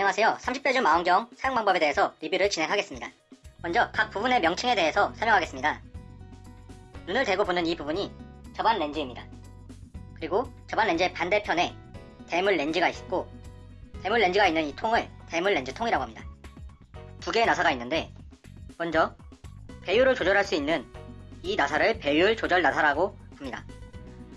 안녕하세요. 30배줌 망원경 사용 방법에 대해서 리뷰를 진행하겠습니다. 먼저 각 부분의 명칭에 대해서 설명하겠습니다. 눈을 대고 보는 이 부분이 저반 렌즈입니다. 그리고 저반 렌즈의 반대편에 대물 렌즈가 있고 대물 렌즈가 있는 이 통을 대물 렌즈 통이라고 합니다. 두 개의 나사가 있는데 먼저 배율을 조절할 수 있는 이 나사를 배율 조절 나사라고 합니다.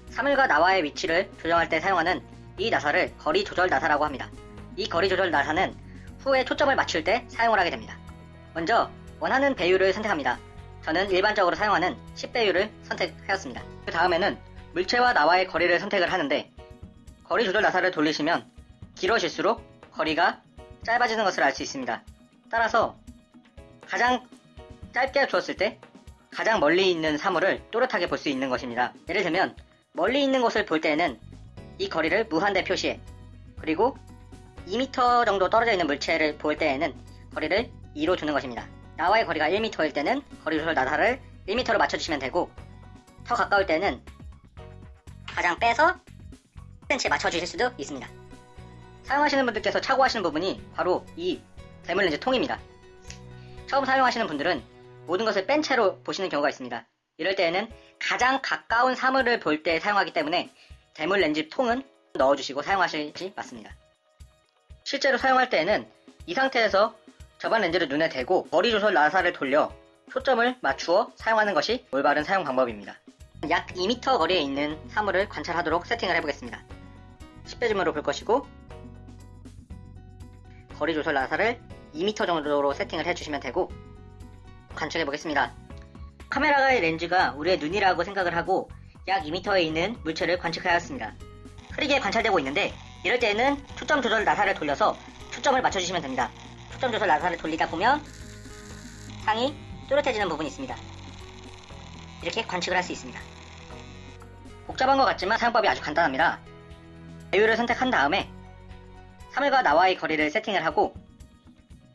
사물과 나와의 위치를 조정할 때 사용하는 이 나사를 거리 조절 나사라고 합니다. 이 거리 조절 나사는 후에 초점을 맞출 때 사용을 하게 됩니다. 먼저 원하는 배율을 선택합니다. 저는 일반적으로 사용하는 10배율을 선택하였습니다. 그 다음에는 물체와 나와의 거리를 선택을 하는데 거리 조절 나사를 돌리시면 길어질수록 거리가 짧아지는 것을 알 수 있습니다. 따라서 가장 짧게 주었을 때 가장 멀리 있는 사물을 또렷하게 볼 수 있는 것입니다. 예를 들면 멀리 있는 곳을 볼 때에는 이 거리를 무한대 표시해 그리고 2m 정도 떨어져 있는 물체를 볼 때에는 거리를 2로 주는 것입니다. 나와의 거리가 1m일 때는 거리 조절 나사를 1m로 맞춰주시면 되고 더 가까울 때는 가장 빼서 10cm에 맞춰주실 수도 있습니다. 사용하시는 분들께서 착오하시는 부분이 바로 이 대물 렌즈 통입니다. 처음 사용하시는 분들은 모든 것을 뺀 채로 보시는 경우가 있습니다. 이럴 때에는 가장 가까운 사물을 볼 때 사용하기 때문에 대물 렌즈 통은 넣어주시고 사용하시지 맞습니다. 실제로 사용할 때에는 이 상태에서 저반 렌즈를 눈에 대고 머리 조절 나사를 돌려 초점을 맞추어 사용하는 것이 올바른 사용 방법입니다. 약 2m 거리에 있는 사물을 관찰하도록 세팅을 해보겠습니다. 10배 줌으로 볼 것이고 거리 조절 나사를 2m 정도로 세팅을 해주시면 되고 관측해 보겠습니다. 카메라의 렌즈가 우리의 눈이라고 생각을 하고 약 2m에 있는 물체를 관측하였습니다. 흐리게 관찰되고 있는데 이럴 때에는 초점 조절 나사를 돌려서 초점을 맞춰주시면 됩니다. 초점 조절 나사를 돌리다 보면 상이 또렷해지는 부분이 있습니다. 이렇게 관측을 할 수 있습니다. 복잡한 것 같지만 사용법이 아주 간단합니다. 배율을 선택한 다음에 사물과 나와의 거리를 세팅을 하고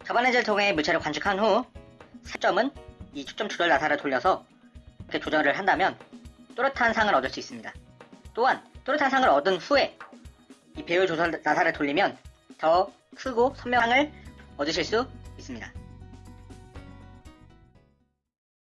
렌즈를 통해 물체를 관측한 후 채점은 이 초점 조절 나사를 돌려서 이렇게 조절을 한다면 또렷한 상을 얻을 수 있습니다. 또한 또렷한 상을 얻은 후에 이 배율 조절 나사를 돌리면 더 크고 선명함을 얻으실 수 있습니다.